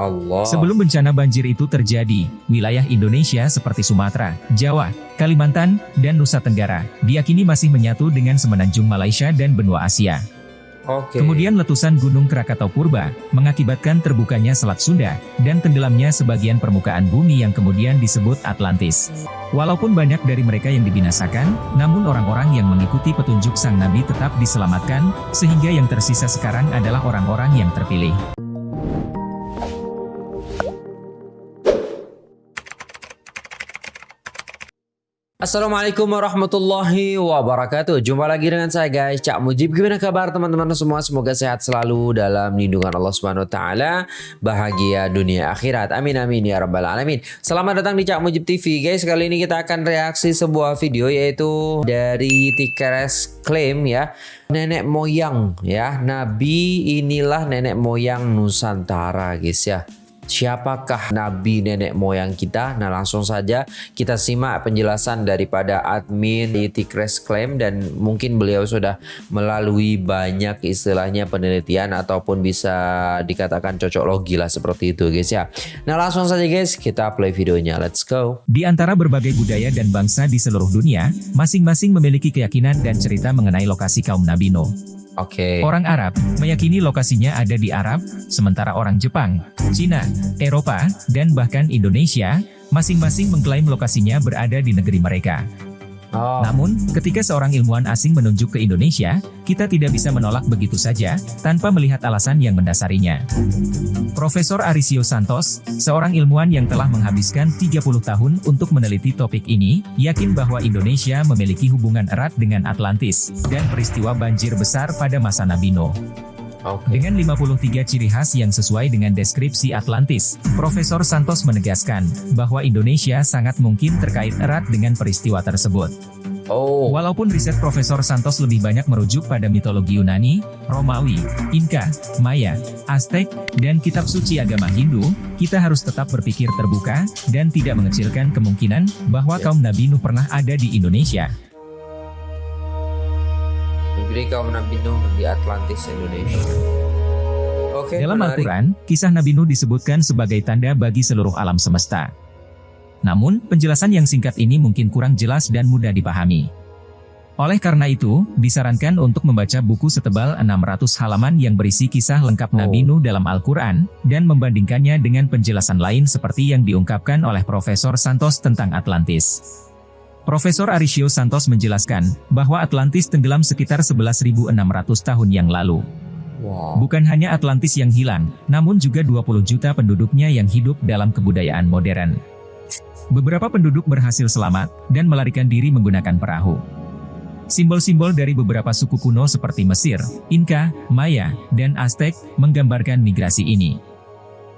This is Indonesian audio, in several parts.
Allah. Sebelum bencana banjir itu terjadi, wilayah Indonesia seperti Sumatera, Jawa, Kalimantan, dan Nusa Tenggara, diakini masih menyatu dengan semenanjung Malaysia dan benua Asia. Oke. Kemudian letusan Gunung Krakatau Purba, mengakibatkan terbukanya Selat Sunda, dan tenggelamnya sebagian permukaan bumi yang kemudian disebut Atlantis. Walaupun banyak dari mereka yang dibinasakan, namun orang-orang yang mengikuti petunjuk sang Nabi tetap diselamatkan, sehingga yang tersisa sekarang adalah orang-orang yang terpilih. Assalamualaikum warahmatullahi wabarakatuh. Jumpa lagi dengan saya guys. Cak Mujib Gimana kabar teman-teman semua? Semoga sehat selalu dalam lindungan Allah Subhanahu Wa Taala. Bahagia dunia akhirat. Amin amin ya rabbal alamin. Selamat datang di Cak Mujib TV guys. Kali ini kita akan reaksi sebuah video Yaitu dari Tikeres Claim ya. Nenek moyang ya. Nabi inilah nenek moyang Nusantara guys ya Siapakah nabi nenek moyang kita? Nah langsung saja kita simak penjelasan daripada admin di Tikres Claim dan mungkin beliau sudah melalui banyak istilahnya penelitian ataupun bisa dikatakan cocok logi lah seperti itu guys ya. Nah langsung saja guys kita play videonya. Let's go. Di antara berbagai budaya dan bangsa di seluruh dunia, masing-masing memiliki keyakinan dan cerita mengenai lokasi kaum Nabi Nuh. Oke. Okay. Orang Arab meyakini lokasinya ada di Arab, sementara orang Jepang, Cina, Eropa, dan bahkan Indonesia masing-masing mengklaim lokasinya berada di negeri mereka. Oh. Namun, ketika seorang ilmuwan asing menunjuk ke Indonesia, kita tidak bisa menolak begitu saja, tanpa melihat alasan yang mendasarinya. Profesor Arisio Santos, seorang ilmuwan yang telah menghabiskan 30 tahun untuk meneliti topik ini, yakin bahwa Indonesia memiliki hubungan erat dengan Atlantis, dan peristiwa banjir besar pada masa Nabi Nuh. Okay. Dengan 53 ciri khas yang sesuai dengan deskripsi Atlantis, Profesor Santos menegaskan bahwa Indonesia sangat mungkin terkait erat dengan peristiwa tersebut. Oh. Walaupun riset Profesor Santos lebih banyak merujuk pada mitologi Yunani, Romawi, Inka, Maya, Aztec, dan kitab suci agama Hindu, kita harus tetap berpikir terbuka dan tidak mengecilkan kemungkinan bahwa kaum Nabi Nuh pernah ada di Indonesia negeri kaum Nabi Nuh di Atlantis Indonesia. Oke, Dalam Al-Quran, kisah Nabi Nuh disebutkan sebagai tanda bagi seluruh alam semesta. Namun, penjelasan yang singkat ini mungkin kurang jelas dan mudah dipahami. Oleh karena itu, disarankan untuk membaca buku setebal 600 halaman yang berisi kisah lengkap Nabi oh. Nuh dalam Al-Quran, dan membandingkannya dengan penjelasan lain seperti yang diungkapkan oleh Profesor Santos tentang Atlantis. Profesor Arisio Santos menjelaskan bahwa Atlantis tenggelam sekitar 11.600 tahun yang lalu. Wow. Bukan hanya Atlantis yang hilang, namun juga 20 juta penduduknya yang hidup dalam kebudayaan modern. Beberapa penduduk berhasil selamat dan melarikan diri menggunakan perahu. Simbol-simbol dari beberapa suku kuno seperti Mesir, Inka, Maya, dan Aztec menggambarkan migrasi ini.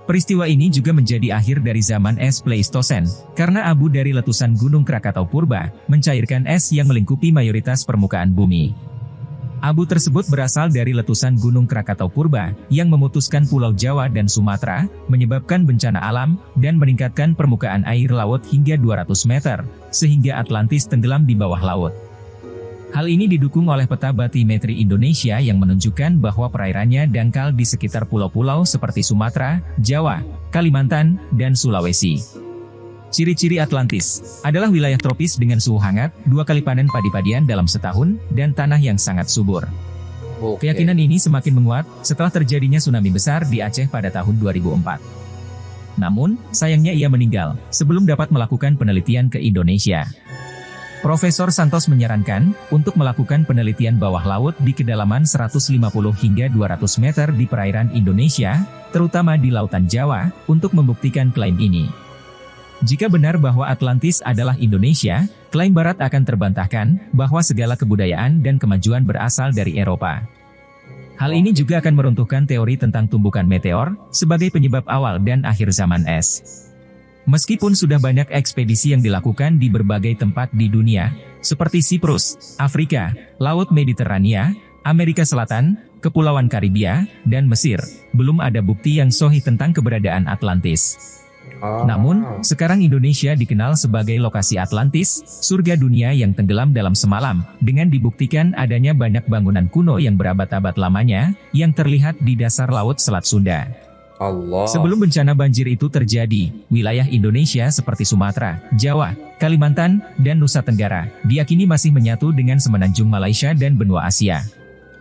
Peristiwa ini juga menjadi akhir dari zaman es Pleistosen, karena abu dari letusan Gunung Krakatau Purba, mencairkan es yang melingkupi mayoritas permukaan bumi. Abu tersebut berasal dari letusan Gunung Krakatau Purba, yang memutuskan Pulau Jawa dan Sumatera, menyebabkan bencana alam, dan meningkatkan permukaan air laut hingga 200 meter, sehingga Atlantis tenggelam di bawah laut. Hal ini didukung oleh peta batimetri Indonesia yang menunjukkan bahwa perairannya dangkal di sekitar pulau-pulau seperti Sumatera, Jawa, Kalimantan, dan Sulawesi. Ciri-ciri Atlantis adalah wilayah tropis dengan suhu hangat, dua kali panen padi-padian dalam setahun, dan tanah yang sangat subur. Okay. Keyakinan ini semakin menguat setelah terjadinya tsunami besar di Aceh pada tahun 2004. Namun, sayangnya ia meninggal sebelum dapat melakukan penelitian ke Indonesia. Profesor Santos menyarankan untuk melakukan penelitian bawah laut di kedalaman 150 hingga 200 meter di perairan Indonesia, terutama di Lautan Jawa, untuk membuktikan klaim ini. Jika benar bahwa Atlantis adalah Indonesia, klaim Barat akan terbantahkan bahwa segala kebudayaan dan kemajuan berasal dari Eropa. Hal ini juga akan meruntuhkan teori tentang tumbukan meteor sebagai penyebab awal dan akhir zaman es. Meskipun sudah banyak ekspedisi yang dilakukan di berbagai tempat di dunia, seperti Siprus, Afrika, Laut Mediterania, Amerika Selatan, Kepulauan Karibia, dan Mesir, belum ada bukti yang sohi tentang keberadaan Atlantis. Oh. Namun, sekarang Indonesia dikenal sebagai lokasi Atlantis, surga dunia yang tenggelam dalam semalam, dengan dibuktikan adanya banyak bangunan kuno yang berabad-abad lamanya, yang terlihat di dasar Laut Selat Sunda. Allah. Sebelum bencana banjir itu terjadi, wilayah Indonesia seperti Sumatera, Jawa, Kalimantan, dan Nusa Tenggara diakini masih menyatu dengan semenanjung Malaysia dan benua Asia.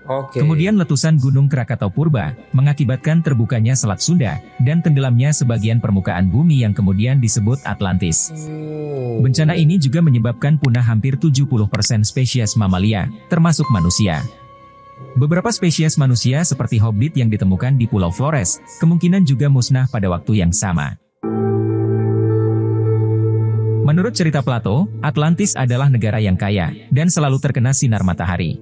Oke. Kemudian letusan Gunung Krakatau Purba mengakibatkan terbukanya Selat Sunda dan tenggelamnya sebagian permukaan bumi yang kemudian disebut Atlantis. Oh. Bencana ini juga menyebabkan punah hampir 70% spesies mamalia, termasuk manusia. Beberapa spesies manusia seperti hobbit yang ditemukan di Pulau Flores, kemungkinan juga musnah pada waktu yang sama. Menurut cerita Plato, Atlantis adalah negara yang kaya, dan selalu terkena sinar matahari.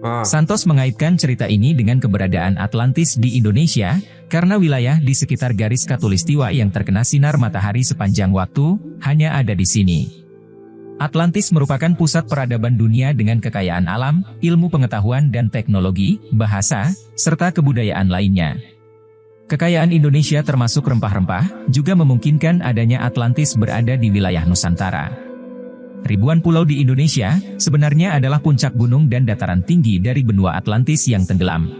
Ah, Santos mengaitkan cerita ini dengan keberadaan Atlantis di Indonesia, karena wilayah di sekitar garis katulistiwa yang terkena sinar matahari sepanjang waktu, hanya ada di sini. Atlantis merupakan pusat peradaban dunia dengan kekayaan alam, ilmu pengetahuan dan teknologi, bahasa, serta kebudayaan lainnya. Kekayaan Indonesia termasuk rempah-rempah, juga memungkinkan adanya Atlantis berada di wilayah Nusantara. Ribuan pulau di Indonesia, sebenarnya adalah puncak gunung dan dataran tinggi dari benua Atlantis yang tenggelam.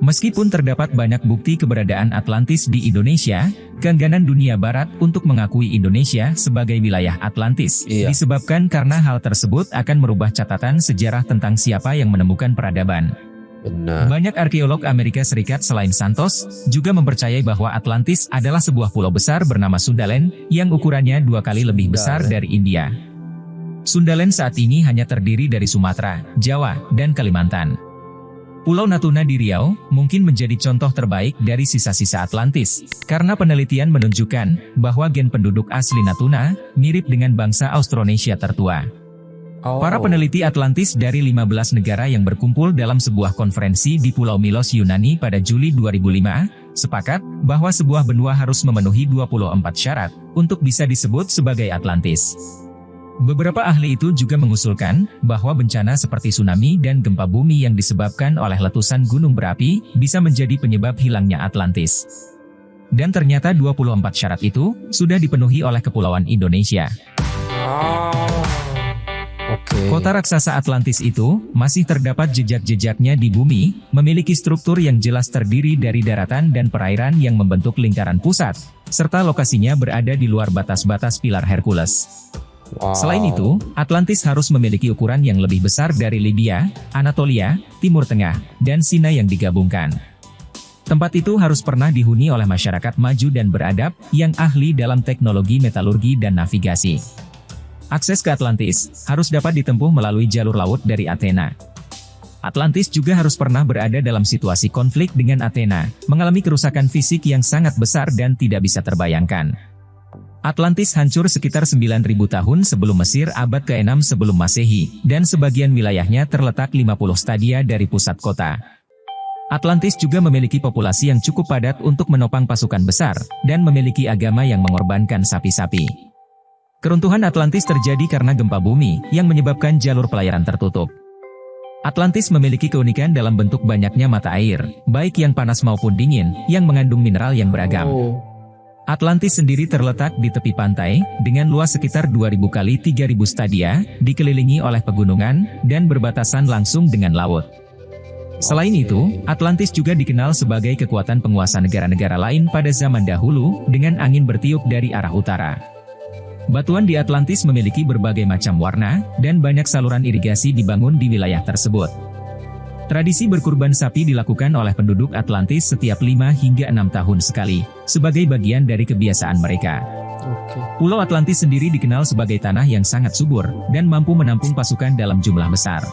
Meskipun terdapat banyak bukti keberadaan Atlantis di Indonesia, keengganan dunia barat untuk mengakui Indonesia sebagai wilayah Atlantis Iya. disebabkan karena hal tersebut akan merubah catatan sejarah tentang siapa yang menemukan peradaban. benar. Banyak arkeolog Amerika Serikat selain Santos, juga mempercayai bahwa Atlantis adalah sebuah pulau besar bernama Sundaland, yang ukurannya dua kali lebih besar dari India. Sundaland saat ini hanya terdiri dari Sumatera, Jawa, dan Kalimantan. Pulau Natuna di Riau mungkin menjadi contoh terbaik dari sisa-sisa Atlantis, karena penelitian menunjukkan bahwa gen penduduk asli Natuna mirip dengan bangsa Austronesia tertua. Oh. Para peneliti Atlantis dari 15 negara yang berkumpul dalam sebuah konferensi di Pulau Milos Yunani pada Juli 2005, sepakat bahwa sebuah benua harus memenuhi 24 syarat untuk bisa disebut sebagai Atlantis. Beberapa ahli itu juga mengusulkan bahwa bencana seperti tsunami dan gempa bumi yang disebabkan oleh letusan gunung berapi bisa menjadi penyebab hilangnya Atlantis. Dan ternyata 24 syarat itu sudah dipenuhi oleh Kepulauan Indonesia. Oh. Kota raksasa Atlantis itu masih terdapat jejak-jejaknya di bumi, memiliki struktur yang jelas terdiri dari daratan dan perairan yang membentuk lingkaran pusat, serta lokasinya berada di luar batas-batas pilar Hercules. Selain itu, Atlantis harus memiliki ukuran yang lebih besar dari Libya, Anatolia, Timur Tengah, dan Sinai yang digabungkan. Tempat itu harus pernah dihuni oleh masyarakat maju dan beradab, yang ahli dalam teknologi metalurgi dan navigasi. Akses ke Atlantis harus dapat ditempuh melalui jalur laut dari Athena. Atlantis juga harus pernah berada dalam situasi konflik dengan Athena, mengalami kerusakan fisik yang sangat besar dan tidak bisa terbayangkan. Atlantis hancur sekitar 9.000 tahun sebelum Mesir abad ke-6 sebelum Masehi, dan sebagian wilayahnya terletak 50 stadia dari pusat kota. Atlantis juga memiliki populasi yang cukup padat untuk menopang pasukan besar, dan memiliki agama yang mengorbankan sapi-sapi. Keruntuhan Atlantis terjadi karena gempa bumi, yang menyebabkan jalur pelayaran tertutup. Atlantis memiliki keunikan dalam bentuk banyaknya mata air, baik yang panas maupun dingin, yang mengandung mineral yang beragam. Oh. Atlantis sendiri terletak di tepi pantai, dengan luas sekitar 2000 kali 3000 stadia, dikelilingi oleh pegunungan, dan berbatasan langsung dengan laut. Selain itu, Atlantis juga dikenal sebagai kekuatan penguasa negara-negara lain pada zaman dahulu, dengan angin bertiup dari arah utara. Batuan di Atlantis memiliki berbagai macam warna, dan banyak saluran irigasi dibangun di wilayah tersebut. Tradisi berkurban sapi dilakukan oleh penduduk Atlantis setiap 5 hingga 6 tahun sekali, sebagai bagian dari kebiasaan mereka. Pulau Atlantis sendiri dikenal sebagai tanah yang sangat subur, dan mampu menampung pasukan dalam jumlah besar.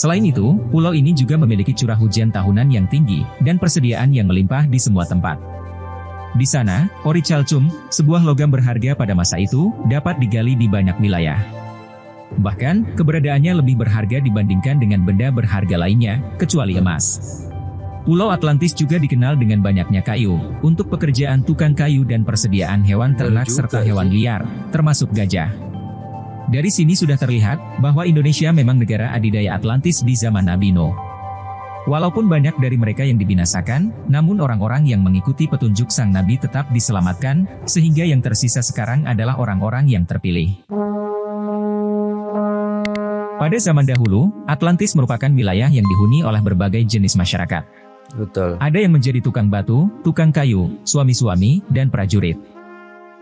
Selain itu, pulau ini juga memiliki curah hujan tahunan yang tinggi, dan persediaan yang melimpah di semua tempat. Di sana, ori calcum, sebuah logam berharga pada masa itu, dapat digali di banyak wilayah. Bahkan, keberadaannya lebih berharga dibandingkan dengan benda berharga lainnya, kecuali emas. Pulau Atlantis juga dikenal dengan banyaknya kayu, untuk pekerjaan tukang kayu dan persediaan hewan ternak serta hewan liar, termasuk gajah. Dari sini sudah terlihat, bahwa Indonesia memang negara adidaya Atlantis di zaman Nabi Nuh. Walaupun banyak dari mereka yang dibinasakan, namun orang-orang yang mengikuti petunjuk sang Nabi tetap diselamatkan, sehingga yang tersisa sekarang adalah orang-orang yang terpilih. Pada zaman dahulu, Atlantis merupakan wilayah yang dihuni oleh berbagai jenis masyarakat. Betul. Ada yang menjadi tukang batu, tukang kayu, suami-suami, dan prajurit.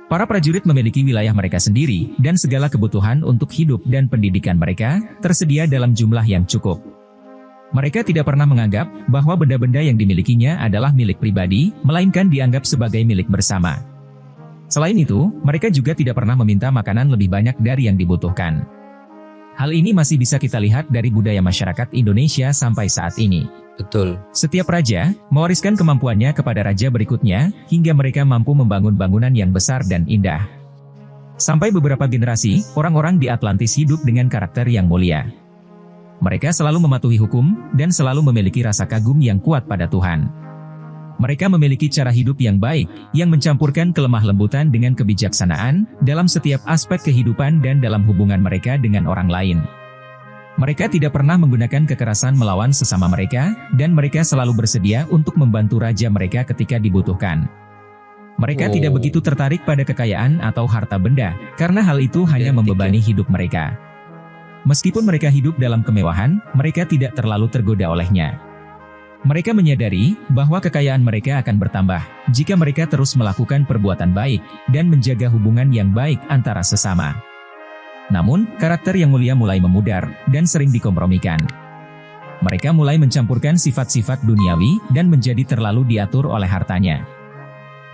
Para prajurit memiliki wilayah mereka sendiri, dan segala kebutuhan untuk hidup dan pendidikan mereka tersedia dalam jumlah yang cukup. Mereka tidak pernah menganggap bahwa benda-benda yang dimilikinya adalah milik pribadi, melainkan dianggap sebagai milik bersama. Selain itu, mereka juga tidak pernah meminta makanan lebih banyak dari yang dibutuhkan. Hal ini masih bisa kita lihat dari budaya masyarakat Indonesia sampai saat ini. Betul. Setiap raja mewariskan kemampuannya kepada raja berikutnya hingga mereka mampu membangun bangunan yang besar dan indah. Sampai beberapa generasi, orang-orang di Atlantis hidup dengan karakter yang mulia. Mereka selalu mematuhi hukum dan selalu memiliki rasa kagum yang kuat pada Tuhan. Mereka memiliki cara hidup yang baik, yang mencampurkan kelemah lembutan dengan kebijaksanaan dalam setiap aspek kehidupan dan dalam hubungan mereka dengan orang lain. Mereka tidak pernah menggunakan kekerasan melawan sesama mereka, dan mereka selalu bersedia untuk membantu raja mereka ketika dibutuhkan. Mereka oh. tidak begitu tertarik pada kekayaan atau harta benda, karena hal itu hanya membebani hidup mereka. Meskipun mereka hidup dalam kemewahan, mereka tidak terlalu tergoda olehnya. Mereka menyadari bahwa kekayaan mereka akan bertambah jika mereka terus melakukan perbuatan baik dan menjaga hubungan yang baik antara sesama. Namun, karakter yang mulia mulai memudar dan sering dikompromikan. Mereka mulai mencampurkan sifat-sifat duniawi dan menjadi terlalu diatur oleh hartanya.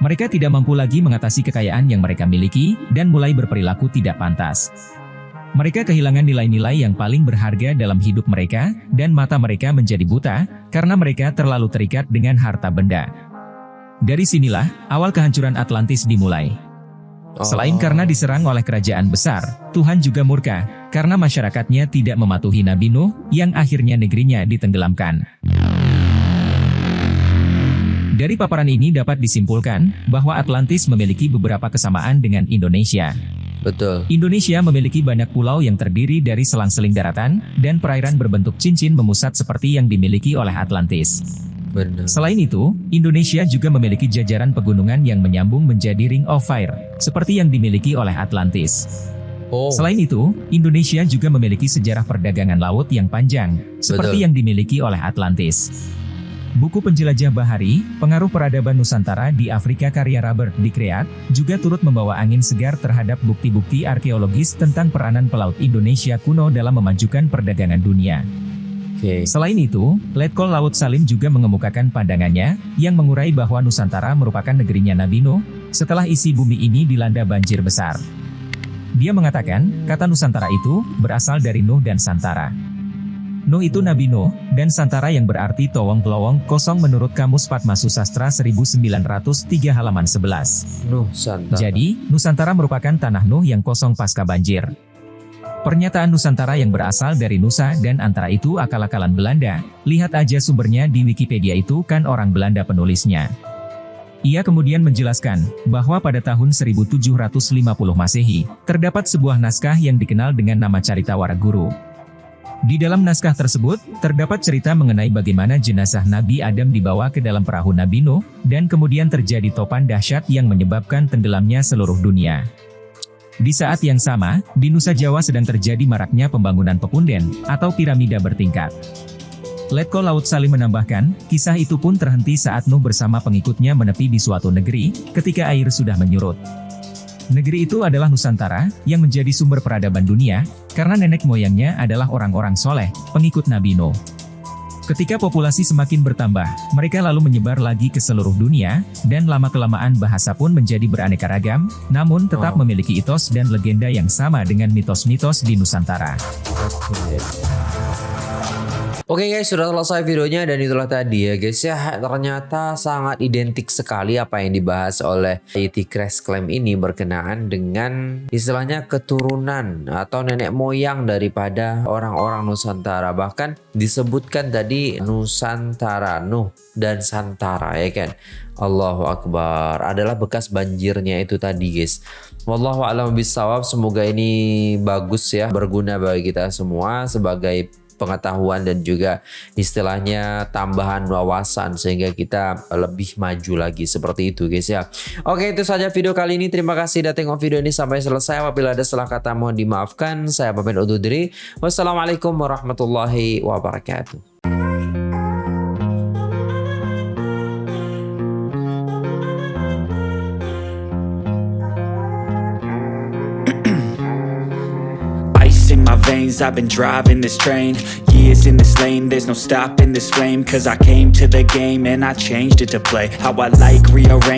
Mereka tidak mampu lagi mengatasi kekayaan yang mereka miliki dan mulai berperilaku tidak pantas. Mereka kehilangan nilai-nilai yang paling berharga dalam hidup mereka, dan mata mereka menjadi buta karena mereka terlalu terikat dengan harta benda. Dari sinilah awal kehancuran Atlantis dimulai. Selain karena diserang oleh kerajaan besar, Tuhan juga murka, karena masyarakatnya tidak mematuhi Nabi Nuh, yang akhirnya negerinya ditenggelamkan. Dari paparan ini dapat disimpulkan, bahwa Atlantis memiliki beberapa kesamaan dengan Indonesia. Betul. Indonesia memiliki banyak pulau yang terdiri dari selang-seling daratan, dan perairan berbentuk cincin memusat seperti yang dimiliki oleh Atlantis. Benar. Selain itu, Indonesia juga memiliki jajaran pegunungan yang menyambung menjadi Ring of Fire, seperti yang dimiliki oleh Atlantis. Oh. Selain itu, Indonesia juga memiliki sejarah perdagangan laut yang panjang, seperti Betul. yang dimiliki oleh Atlantis. Buku penjelajah bahari, pengaruh peradaban Nusantara di Afrika karya Robert Dikreat, juga turut membawa angin segar terhadap bukti-bukti arkeologis tentang peranan pelaut Indonesia kuno dalam memajukan perdagangan dunia. Okay. Selain itu, Letkol Laut Salim juga mengemukakan pandangannya, yang mengurai bahwa Nusantara merupakan negerinya Nabi Nuh, setelah isi bumi ini dilanda banjir besar. Dia mengatakan, kata Nusantara itu, berasal dari Nuh dan Santara. Nuh itu Nabi Nuh, dan Santara yang berarti towong pelowong kosong menurut Kamus Padma Susastra 1903 halaman 11. Nuh Santara. Jadi, Nusantara merupakan tanah Nuh yang kosong pasca banjir. Pernyataan Nusantara yang berasal dari Nusa dan antara itu akal-akalan Belanda. Lihat aja sumbernya di Wikipedia itu kan orang Belanda penulisnya. Ia kemudian menjelaskan bahwa pada tahun 1750 Masehi, terdapat sebuah naskah yang dikenal dengan nama Carita Waraguru. Di dalam naskah tersebut, terdapat cerita mengenai bagaimana jenazah Nabi Adam dibawa ke dalam perahu Nabi Nuh, dan kemudian terjadi topan dahsyat yang menyebabkan tenggelamnya seluruh dunia. Di saat yang sama, di Nusa Jawa sedang terjadi maraknya pembangunan pepunden, atau piramida bertingkat. Letko Laut Salim menambahkan, kisah itu pun terhenti saat Nuh bersama pengikutnya menepi di suatu negeri, ketika air sudah menyurut. Negeri itu adalah Nusantara, yang menjadi sumber peradaban dunia, karena nenek moyangnya adalah orang-orang soleh, pengikut Nabi Nuh. Ketika populasi semakin bertambah, mereka lalu menyebar lagi ke seluruh dunia, dan lama-kelamaan bahasa pun menjadi beraneka ragam, namun tetap memiliki itos dan legenda yang sama dengan mitos-mitos di Nusantara. Oke okay guys, sudah selesai videonya dan itulah tadi ya guys ya. Ternyata sangat identik sekali apa yang dibahas oleh IT Crash Claim ini berkenaan dengan istilahnya keturunan atau nenek moyang daripada orang-orang Nusantara. Bahkan disebutkan tadi Nusantara, Nuh dan Santara ya kan. Allahu Akbar adalah bekas banjirnya itu tadi guys. Wallahu a'lam bishawab. Semoga ini bagus ya, berguna bagi kita semua sebagai pengetahuan dan juga istilahnya tambahan wawasan sehingga kita lebih maju lagi seperti itu guys ya. Oke itu saja video kali ini. Terima kasih sudah tengok video ini sampai selesai. Apabila ada salah kata mohon dimaafkan. Saya pamit undur diri. Wassalamualaikum warahmatullahi wabarakatuh. I've been driving this train Years in this lane. There's no stopping this flame Cause I came to the game And I changed it to play. How I like rearrange